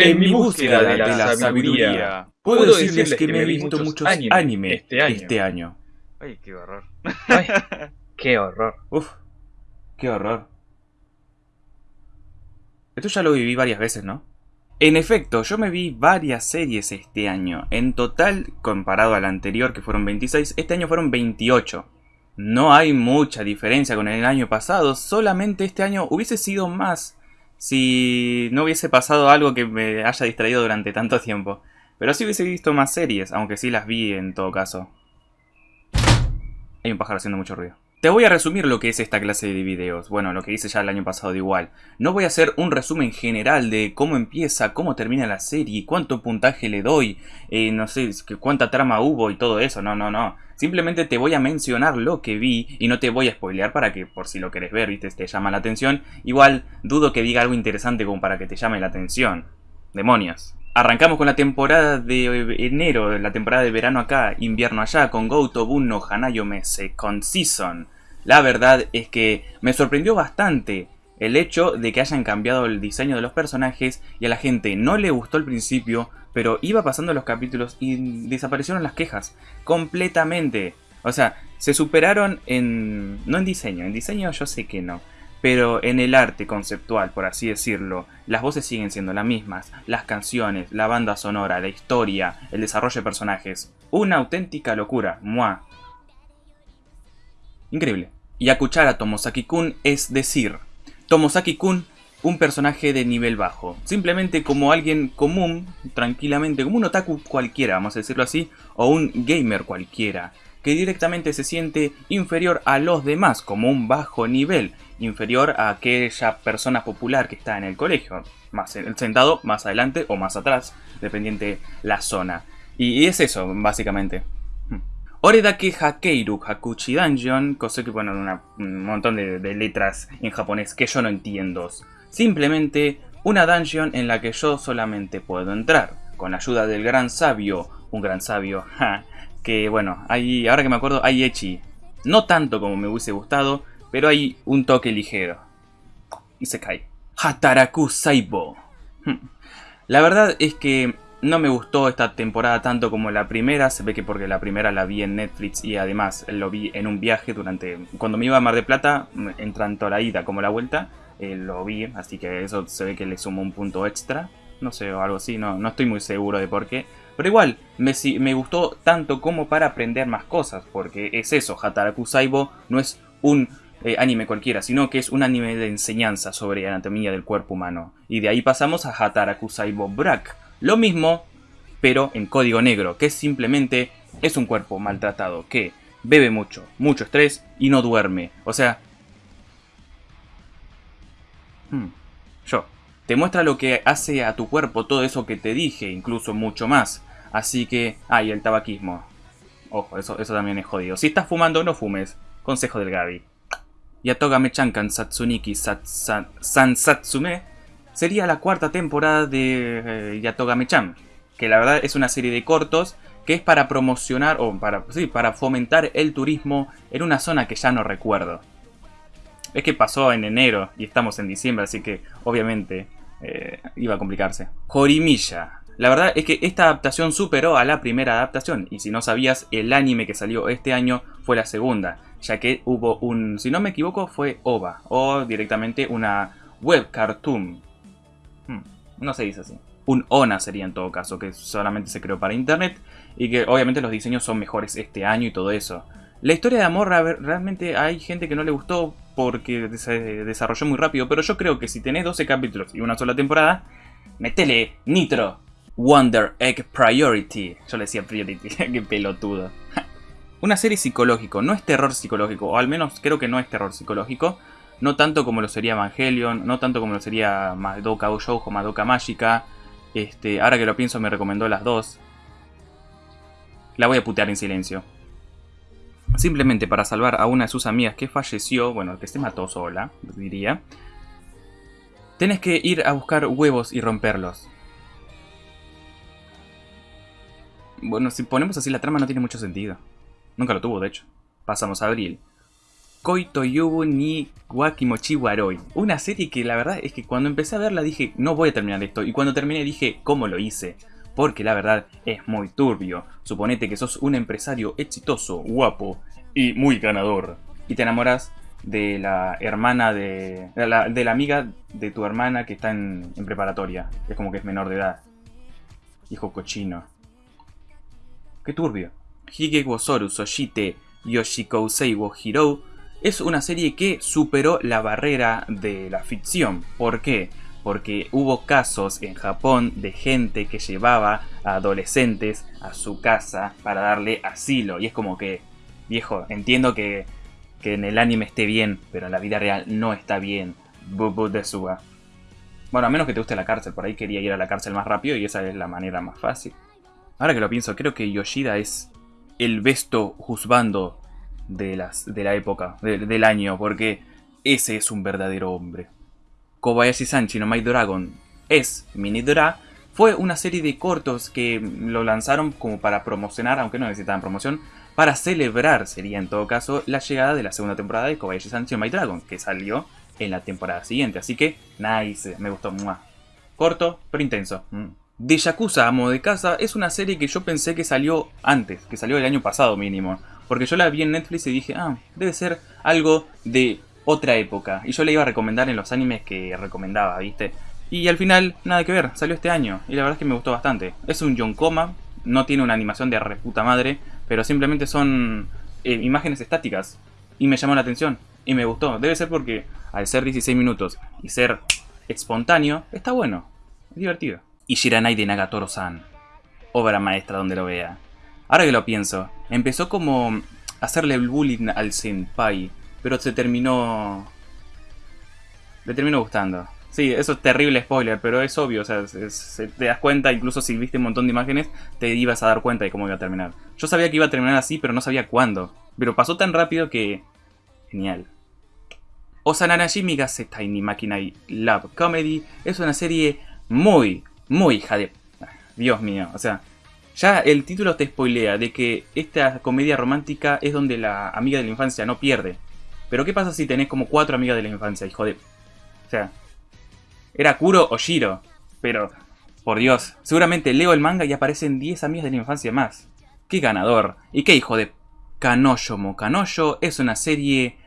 En mi búsqueda de la, sabiduría, puedo decirles que me he visto muchos anime, este, este año. Ay, qué horror. Ay, qué horror. Uf, qué horror. Esto ya lo viví varias veces, ¿no? En efecto, yo me vi varias series este año. En total, comparado al anterior, que fueron 26, este año fueron 28. No hay mucha diferencia con el año pasado, solamente este año hubiese sido más si no hubiese pasado algo que me haya distraído durante tanto tiempo. Pero sí hubiese visto más series, aunque sí las vi en todo caso. Hay un pájaro haciendo mucho ruido. Te voy a resumir lo que es esta clase de videos, bueno, lo que hice ya el año pasado de igual. No voy a hacer un resumen general de cómo empieza, cómo termina la serie, cuánto puntaje le doy, eh, no sé, cuánta trama hubo y todo eso, no, no, no. Simplemente te voy a mencionar lo que vi y no te voy a spoilear para que por si lo querés ver, viste, te llama la atención. Igual dudo que diga algo interesante como para que te llame la atención. Demonios. Arrancamos con la temporada de enero, la temporada de verano acá, invierno allá, con Gouto Bunno Hanayo Mese, con Season. La verdad es que me sorprendió bastante el hecho de que hayan cambiado el diseño de los personajes y a la gente no le gustó al principio, pero iba pasando los capítulos y desaparecieron las quejas completamente. O sea, se superaron en... no en diseño, en diseño yo sé que no, pero en el arte conceptual, por así decirlo, las voces siguen siendo las mismas, las canciones, la banda sonora, la historia, el desarrollo de personajes. Una auténtica locura, ¡mua! Increíble. Y a Tomosaki-kun es decir, Tomosaki-kun, un personaje de nivel bajo. Simplemente como alguien común, tranquilamente, como un otaku cualquiera, vamos a decirlo así, o un gamer cualquiera, que directamente se siente inferior a los demás, como un bajo nivel, inferior a aquella persona popular que está en el colegio, más sentado más adelante o más atrás, dependiente la zona. Y, es eso, básicamente. Hmm. Oredake Hakeiru Hakuchi Dungeon, cosa que bueno, un montón de, letras en japonés que yo no entiendo. Simplemente una dungeon en la que yo solamente puedo entrar, con la ayuda del gran sabio, un gran sabio, que bueno, hay, ahora que me acuerdo, hay Echi. No tanto como me hubiese gustado, pero hay un toque ligero. Y se cae. Hataraku Saibo. Hmm. La verdad es que no me gustó esta temporada tanto como la primera. Se ve que porque la primera la vi en Netflix y además lo vi en un viaje durante... Cuando me iba a Mar de Plata, en tanto la ida como la vuelta, eh, lo vi. Así que eso se ve que le sumó un punto extra. No sé, o algo así. No, no estoy muy seguro de por qué. Pero igual, me, me gustó tanto como para aprender más cosas. Porque es eso, Hataraku Saibo no es un eh, anime cualquiera, sino que es un anime de enseñanza sobre anatomía del cuerpo humano. Y de ahí pasamos a Hataraku Saibo Brak. Lo mismo, pero en código negro, que simplemente es un cuerpo maltratado que bebe mucho, mucho estrés y no duerme. O sea... Hmm, yo. Te muestra lo que hace a tu cuerpo todo eso que te dije, incluso mucho más. Así que... Ah, el tabaquismo. Ojo, eso, eso también es jodido. Si estás fumando, no fumes. Consejo del Gaby. Yatogame-chan Kansatsuniki Sansatsume sería la cuarta temporada de eh, Yatogame-chan, que la verdad es una serie de cortos que es para promocionar o para, sí, para fomentar el turismo en una zona que ya no recuerdo. Es que pasó en enero y estamos en diciembre, así que obviamente eh, iba a complicarse. Jorimilla. La verdad es que esta adaptación superó a la primera adaptación, y si no sabías, el anime que salió este año fue la segunda ya que hubo un, si no me equivoco, fue OVA, o directamente una web cartoon. Hmm, no se dice así. Un ONA sería en todo caso, que solamente se creó para internet y que obviamente los diseños son mejores este año y todo eso. La historia de amor realmente hay gente que no le gustó porque se desarrolló muy rápido, pero yo creo que si tenés 12 capítulos y una sola temporada, metele Nitro, Wonder Egg Priority. Yo le decía Priority, qué pelotudo. Una serie psicológico, no es terror psicológico, o al menos creo que no es terror psicológico. No tanto como lo sería Evangelion, no tanto como lo sería Madoka o Madoka Mágica. Este, ahora que lo pienso me recomendó las dos. La voy a putear en silencio. Simplemente para salvar a una de sus amigas que falleció, bueno, que se mató sola, diría. Tienes que ir a buscar huevos y romperlos. Bueno, si ponemos así la trama no tiene mucho sentido. Nunca lo tuvo, de hecho. Pasamos a abril. Koito Yubu ni Wakimochi Waroi. Una serie que la verdad es que cuando empecé a verla dije, no voy a terminar esto. Y cuando terminé dije, ¿cómo lo hice? Porque la verdad es muy turbio. Suponete que sos un empresario exitoso, guapo y muy ganador. Y te enamoras de la hermana de, de la, amiga de tu hermana que está en, preparatoria. Es como que es menor de edad. Hijo cochino. Qué turbio. Hige Soru Soshite Yoshikousei wo Hiro es una serie que superó la barrera de la ficción. ¿Por qué? Porque hubo casos en Japón de gente que llevaba a adolescentes a su casa para darle asilo. Y es como que, viejo, entiendo que que en el anime esté bien, pero en la vida real no está bien. Bubu de Suga. Bueno, a menos que te guste la cárcel, por ahí quería ir a la cárcel más rápido y esa es la manera más fácil. Ahora que lo pienso, creo que Yoshida es el besto juzgando de, de la época, del año, porque ese es un verdadero hombre. Kobayashi Sanchi no My Dragon es Mini Dra, fue una serie de cortos que lo lanzaron como para promocionar, aunque no necesitaban promoción, para celebrar, sería en todo caso, la llegada de la segunda temporada de Kobayashi Sancho My Dragon, que salió en la temporada siguiente. Así que, nice, me gustó. Corto, pero intenso. De Yakuza Amo de Casa es una serie que yo pensé que salió antes, que salió el año pasado mínimo. Porque yo la vi en Netflix y dije, ah, debe ser algo de otra época. Y yo le iba a recomendar en los animes que recomendaba, ¿viste? Y al final, nada que ver, salió este año. Y la verdad es que me gustó bastante. Es un Yonkoma, no tiene una animación de reputa madre, pero simplemente son eh, imágenes estáticas. Y me llamó la atención. Y me gustó. Debe ser porque al ser 16 minutos y ser espontáneo, está bueno. Es divertido. Y Shiranai de Nagatoro-san. Obra maestra donde lo vea. Ahora que lo pienso, empezó como hacerle el bullying al senpai, pero se terminó... Le terminó gustando. Sí, eso es terrible spoiler, pero es obvio, o sea, te das cuenta, incluso si viste un montón de imágenes, te ibas a dar cuenta de cómo iba a terminar. Yo sabía que iba a terminar así, pero no sabía cuándo. Pero pasó tan rápido que... Genial. Osananashi Migasetai ni Makinai Love Comedy es una serie muy, muy hija de... Dios mío, o sea... Ya el título te spoilea de que esta comedia romántica es donde la amiga de la infancia no pierde. Pero ¿qué pasa si tenés como cuatro amigas de la infancia, hijo de... O sea, era Kuro o Shiro. Pero, por Dios, seguramente leo el manga y aparecen 10 amigas de la infancia más. ¡Qué ganador! ¿Y qué hijo de Kanoyo Kanoyo es una serie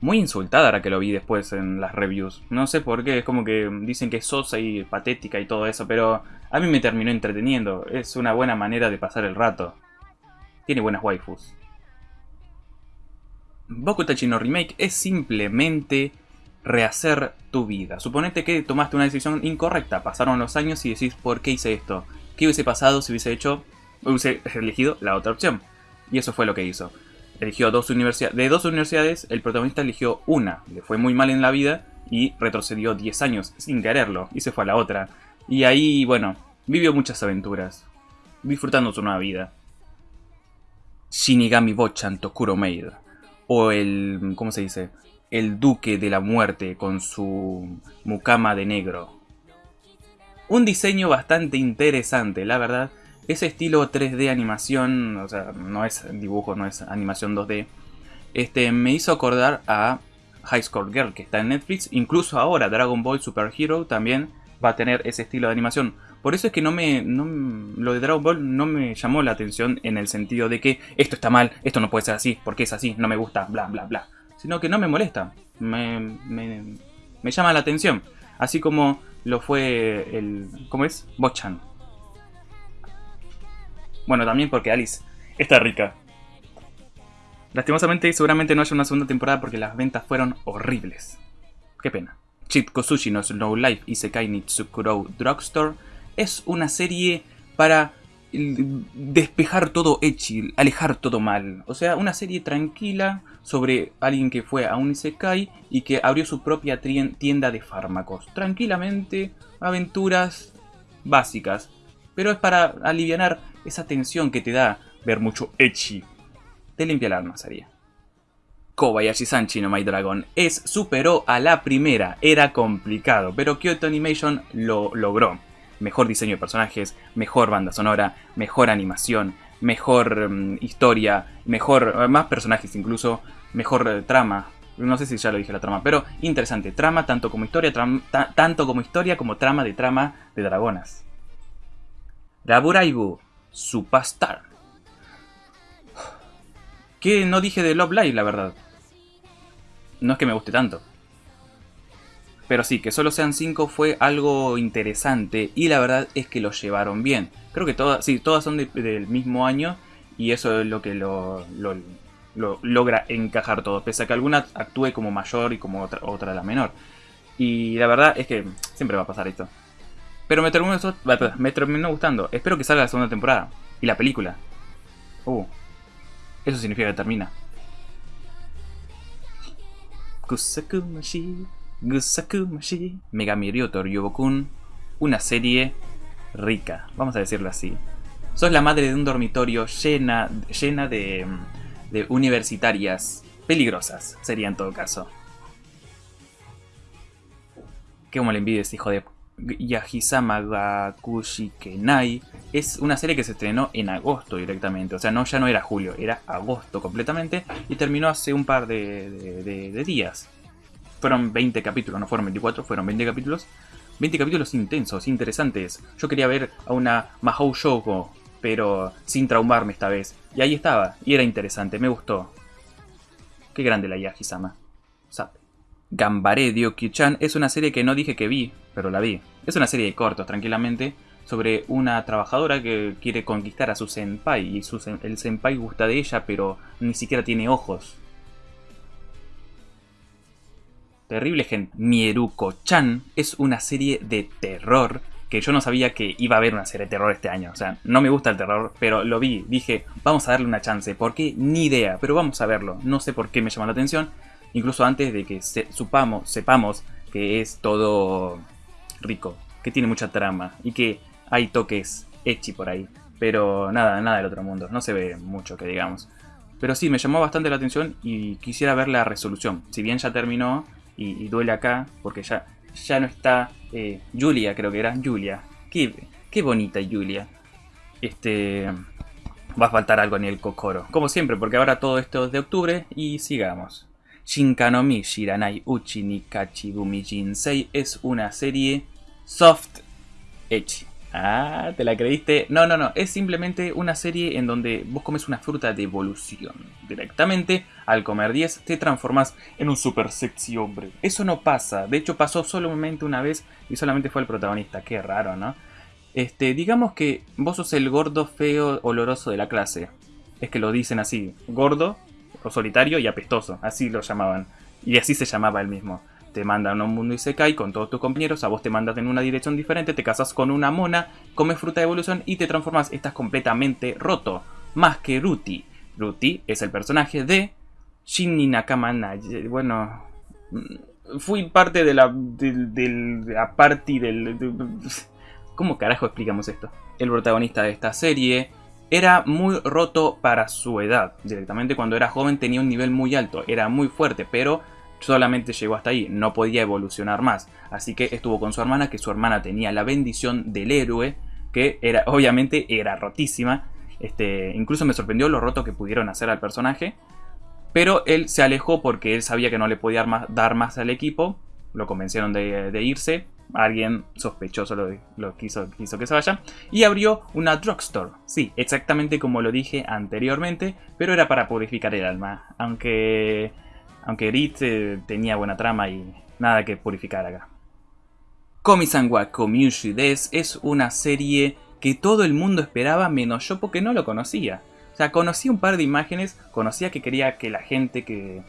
muy insultada ahora que lo vi después en las reviews. No sé por qué, es como que dicen que es sosa y patética y todo eso, pero a mí me terminó entreteniendo. Es una buena manera de pasar el rato. Tiene buenas waifus. Boku no Remake es simplemente rehacer tu vida. Suponete que tomaste una decisión incorrecta, pasaron los años y decís, ¿por qué hice esto? ¿Qué hubiese pasado si hubiese hecho, hubiese elegido la otra opción? Y eso fue lo que hizo. Eligió dos universidades, de dos universidades, el protagonista eligió una, le fue muy mal en la vida y retrocedió 10 años sin quererlo y se fue a la otra. Y ahí, bueno, vivió muchas aventuras, disfrutando su nueva vida. Shinigami Bochan Tokuro Maid, o el, ¿cómo se dice? el Duque de la Muerte con su mucama de negro. Un diseño bastante interesante, la verdad. Ese estilo 3D animación, o sea, no es dibujo, no es animación 2D, este, me hizo acordar a High Score Girl, que está en Netflix. Incluso ahora Dragon Ball Super Hero también va a tener ese estilo de animación. Por eso es que no me, lo de Dragon Ball no me llamó la atención en el sentido de que esto está mal, esto no puede ser así, porque es así, no me gusta, bla, bla, bla sino que no me molesta, me, me, llama la atención. Así como lo fue el... ¿Cómo es? Bochan. Bueno, también porque Alice está rica. Lastimosamente, seguramente no haya una segunda temporada porque las ventas fueron horribles. Qué pena. Chip Kosushi no Snow Life Isekai Nitsukuro Drugstore es una serie para despejar todo Echi, alejar todo mal. O sea, una serie tranquila sobre alguien que fue a un Isekai y que abrió su propia tienda de fármacos. Tranquilamente, aventuras básicas. Pero es para aliviar esa tensión que te da ver mucho Echi. Te limpia el alma, sería. Kobayashi Sanchi no My Dragon es superó a la primera, era complicado, pero Kyoto Animation lo logró mejor diseño de personajes, mejor banda sonora, mejor animación, mejor mm, historia, mejor, eh, más personajes incluso, mejor eh, trama. No sé si ya lo dije la trama, pero interesante. Trama tanto como historia, tanto como historia como trama de trama de dragonas. Raburaibu, Superstar. Que no dije de Love Live, la verdad. No es que me guste tanto. Pero sí, que solo sean 5 fue algo interesante y la verdad es que lo llevaron bien. Creo que todas, sí, todas son del mismo año y eso es lo que lo, logra encajar todo, pese a que alguna actúe como mayor y como otra, otra la menor. Y la verdad es que siempre va a pasar esto. Pero me terminó, me terminó gustando. Espero que salga la segunda temporada. Y la película. Uh, eso significa que termina. Kusakumashi, Gusakumashi, Megami una serie rica, vamos a decirlo así. Sos la madre de un dormitorio llena, llena de, de universitarias peligrosas, sería en todo caso. Qué como le envidies, hijo de Yahisama Gakushi Kenai es una serie que se estrenó en agosto directamente. O sea, no, ya no era julio, era agosto completamente. Y terminó hace un par de, días. Fueron 20 capítulos, no fueron 24, fueron 20 capítulos. 20 capítulos intensos, interesantes. Yo quería ver a una Mahou Shoujo, pero sin traumarme esta vez. Y ahí estaba, y era interesante, me gustó. Qué grande la Yahisama. Sabe. Gambare Ryokyu-chan es una serie que no dije que vi, pero la vi. Es una serie de cortos, tranquilamente, sobre una trabajadora que quiere conquistar a su senpai y su el senpai gusta de ella, pero ni siquiera tiene ojos. Terrible gente. Mieruko-chan es una serie de terror que yo no sabía que iba a haber una serie de terror este año. O sea, no me gusta el terror, pero lo vi. Dije, vamos a darle una chance. ¿Por qué? Ni idea, pero vamos a verlo. No sé por qué me llama la atención incluso antes de que supamos, sepamos que es todo rico, que tiene mucha trama y que hay toques echi por ahí. Pero nada, nada del otro mundo, no se ve mucho que digamos. Pero sí, me llamó bastante la atención y quisiera ver la resolución. Si bien ya terminó y, duele acá, porque ya, ya no está eh, Julia, creo que era Julia. Qué, qué bonita Julia. Este, va a faltar algo en el Kokoro. Como siempre, porque ahora todo esto es de octubre y sigamos. Shinkanomi Shiranai Uchi ni Kachigumi Jinsei es una serie soft edge. Ah, ¿te la creíste? No, no, no. Es simplemente una serie en donde vos comes una fruta de evolución. Directamente, al comer 10, te transformas en un super sexy hombre. Eso no pasa. De hecho, pasó solamente una vez y solamente fue el protagonista. Qué raro, ¿no? Este, digamos que vos sos el gordo feo oloroso de la clase. Es que lo dicen así. Gordo, o solitario y apestoso, así lo llamaban. Y así se llamaba el mismo. Te mandan a un mundo y se cae con todos tus compañeros, a vos te mandan en una dirección diferente, te casas con una mona, comes fruta de evolución y te transformas, estás completamente roto. Más que Ruti. Ruti es el personaje de Shinni Nakama Bueno, mm, fui parte de la, de, la party del... ¿Cómo carajo explicamos esto? El protagonista de esta serie era muy roto para su edad. Directamente cuando era joven tenía un nivel muy alto, era muy fuerte, pero solamente llegó hasta ahí, no podía evolucionar más. Así que estuvo con su hermana, que su hermana tenía la bendición del héroe, que era, obviamente era rotísima. Este, incluso me sorprendió lo roto que pudieron hacer al personaje. Pero él se alejó porque él sabía que no le podía dar más al equipo. Lo convencieron de irse alguien sospechoso lo, quiso, que se vaya. Y abrió una drugstore. Sí, exactamente como lo dije anteriormente, pero era para purificar el alma. Aunque, aunque Rit eh, tenía buena trama y nada que purificar acá. Komi-san wa Des es una serie que todo el mundo esperaba menos yo porque no lo conocía. O sea, conocí un par de imágenes, conocía que quería que la gente que...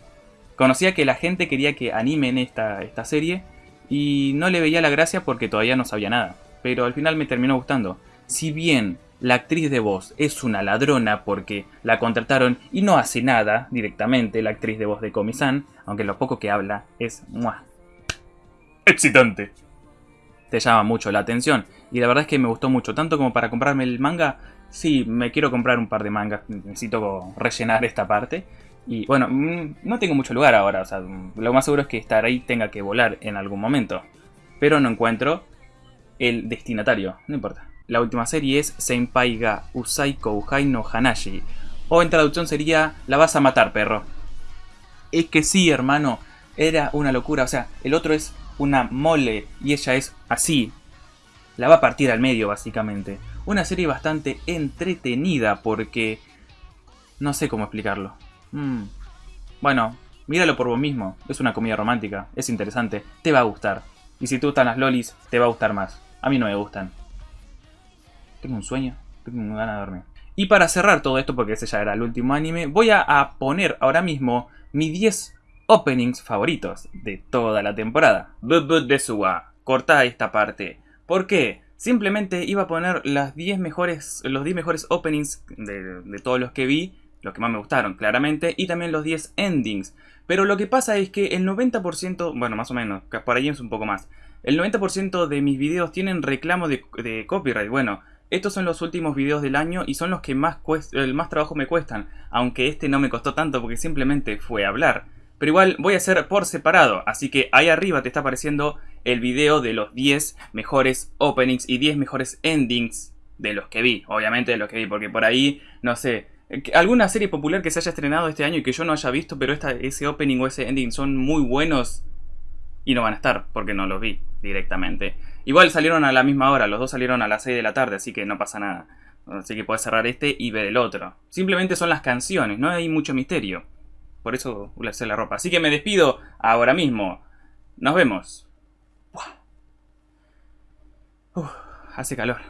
Conocía que la gente quería que animen esta, esta serie, y no le veía la gracia porque todavía no sabía nada, pero al final me terminó gustando. Si bien la actriz de voz es una ladrona porque la contrataron y no hace nada directamente, la actriz de voz de Komi-san, aunque lo poco que habla es ¡mua! excitante. Te llama mucho la atención y la verdad es que me gustó mucho, tanto como para comprarme el manga, sí, me quiero comprar un par de mangas, necesito rellenar esta parte y bueno, mm, no tengo mucho lugar ahora, o sea, lo más seguro es que estar ahí tenga que volar en algún momento. Pero no encuentro el destinatario, no importa. La última serie es Senpai ga Usai Kouhai no Hanashi, o en traducción sería La vas a matar, perro. Es que sí, hermano, era una locura. O sea, el otro es una mole y ella es así. La va a partir al medio, básicamente. Una serie bastante entretenida porque... No sé cómo explicarlo. Mm. Bueno, míralo por vos mismo. Es una comida romántica, es interesante, te va a gustar. Y si te gustan las lolis, te va a gustar más. A mí no me gustan. Tengo un sueño, tengo ganas de dormir. Y para cerrar todo esto, porque ese ya era el último anime, voy a, poner ahora mismo mis 10 openings favoritos de toda la temporada. But de Suwa. Corta esta parte. ¿Por qué? Simplemente iba a poner las 10 mejores, los 10 mejores openings de todos los que vi, los que más me gustaron, claramente, y también los 10 endings. Pero lo que pasa es que el 90%, bueno, más o menos, por ahí es un poco más, el 90% de mis videos tienen reclamo de, de copyright. Bueno, estos son los últimos videos del año y son los que más, el más trabajo me cuestan, aunque este no me costó tanto porque simplemente fue hablar. Pero igual voy a hacer por separado, así que ahí arriba te está apareciendo el video de los 10 mejores openings y 10 mejores endings de los que vi, obviamente de los que vi, porque por ahí, no sé, alguna serie popular que se haya estrenado este año y que yo no haya visto, pero ese opening o ese ending son muy buenos y no van a estar porque no los vi directamente. Igual salieron a la misma hora, los dos salieron a las 6 de la tarde, así que no pasa nada. Así que puedes cerrar este y ver el otro. Simplemente son las canciones, no hay mucho misterio. Por eso le la ropa. Así que me despido ahora mismo. Nos vemos. hace calor.